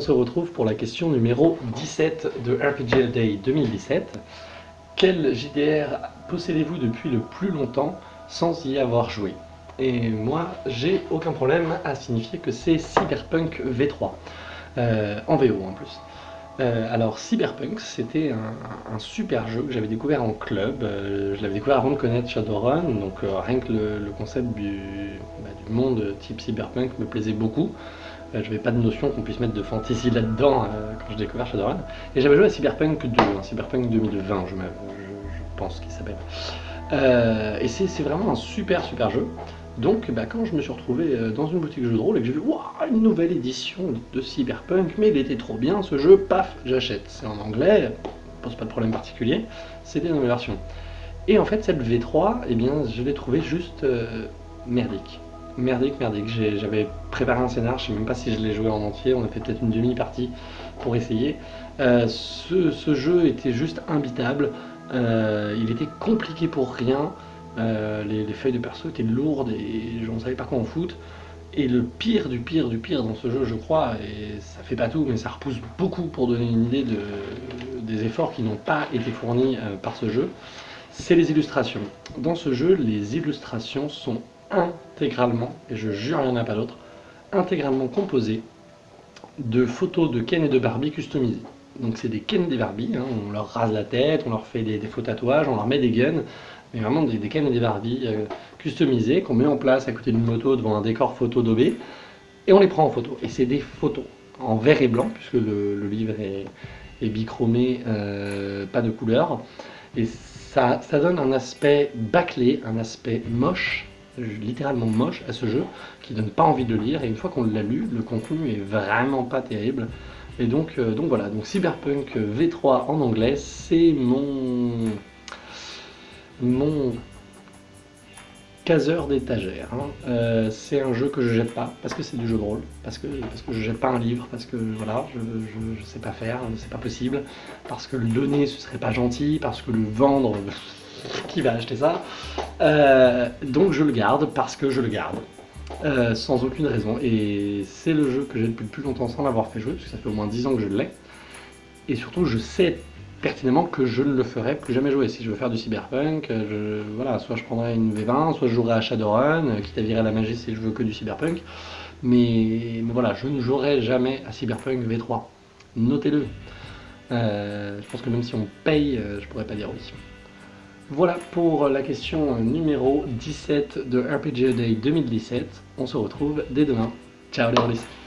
se retrouve pour la question numéro 17 de RPG Day 2017. Quel JDR possédez-vous depuis le plus longtemps sans y avoir joué? Et moi, j'ai aucun problème à signifier que c'est Cyberpunk V3, euh, en VO en plus. Euh, alors Cyberpunk, c'était un, super jeu que j'avais découvert en club, euh, je l'avais découvert avant de connaître Shadowrun, donc rien que le, concept bah, du, monde type Cyberpunk me plaisait beaucoup. Je n'avais pas de notion qu'on puisse mettre de fantasy là-dedans quand j'ai découvert Shadowrun. Et j'avais joué à Cyberpunk 2, hein, Cyberpunk 2020 je, je pense qu'il s'appelle. Euh, et c'est vraiment un super super jeu. Donc bah, quand je me suis retrouvé euh, dans une boutique de jeux de rôle et que j'ai vu une nouvelle édition de Cyberpunk, mais il était trop bien ce jeu, paf, j'achète. C'est en anglais, pose pas de problème particulier, c'était dans mes versions. Et en fait cette V3, eh bien je l'ai trouvé juste euh, merdique. Merdique, merdique. J'avais préparé un scénar, je sais même pas si je l'ai joué en entier, on a fait peut-être une demi-partie pour essayer. ce, ce, jeu était juste imbitable. Euh, il était compliqué pour rien. Euh, les, feuilles de perso étaient lourdes et je ne savais pas quoi en foutre. Et le pire du pire du pire dans ce jeu, je crois, et ça fait pas tout, mais ça repousse beaucoup pour donner une idée de, des efforts qui n'ont pas été fournis euh, par ce jeu, c'est les illustrations. Dans ce jeu, les illustrations sont intégralement, et je jure il n'y en a pas d'autre, intégralement composées de photos de Ken et de Barbie customisées. Donc c'est des Ken des Barbie, hein. on leur rase la tête, on leur fait des, faux tatouages, on leur met des guns, mais vraiment des, Ken et des Barbie euh, customisés qu'on met en place à côté d'une moto devant un décor photo d'OB, et on les prend en photo. Et c'est des photos en vert et blanc, puisque le, livre est, bichromé, euh, pas de couleur, et ça donne un aspect bâclé, un aspect moche, littéralement moche à ce jeu, qui donne pas envie de lire, et une fois qu'on l'a lu, le contenu est vraiment pas terrible. Et donc, euh, donc voilà, donc Cyberpunk V3 en anglais, c'est mon mon caseur d'étagère. Hein. Euh, c'est un jeu que je jette pas, parce que c'est du jeu de rôle, parce que, parce que je jette pas un livre, parce que voilà, je, je, sais pas faire, c'est pas possible, parce que le donner ce serait pas gentil, parce que le vendre, qui va acheter ça? Euh, Donc je le garde parce que je le garde. Euh, sans aucune raison. Et c'est le jeu que j'ai depuis le plus longtemps sans l'avoir fait jouer, parce que ça fait au moins 10 ans que je l'ai. Et surtout, je sais pertinemment que je ne le ferai plus jamais jouer. Si je veux faire du cyberpunk, je, voilà, soit je prendrai une V20, soit je jouerai à Shadowrun, euh, quitte à virer la magie si je veux que du cyberpunk. Mais, voilà, je ne jouerai jamais à Cyberpunk V3. Notez-le. Euh, je pense que même si on paye, je pourrais pas dire oui. Voilà pour la question numéro 17 de RPG Day 2017. On se retrouve dès demain. Ciao les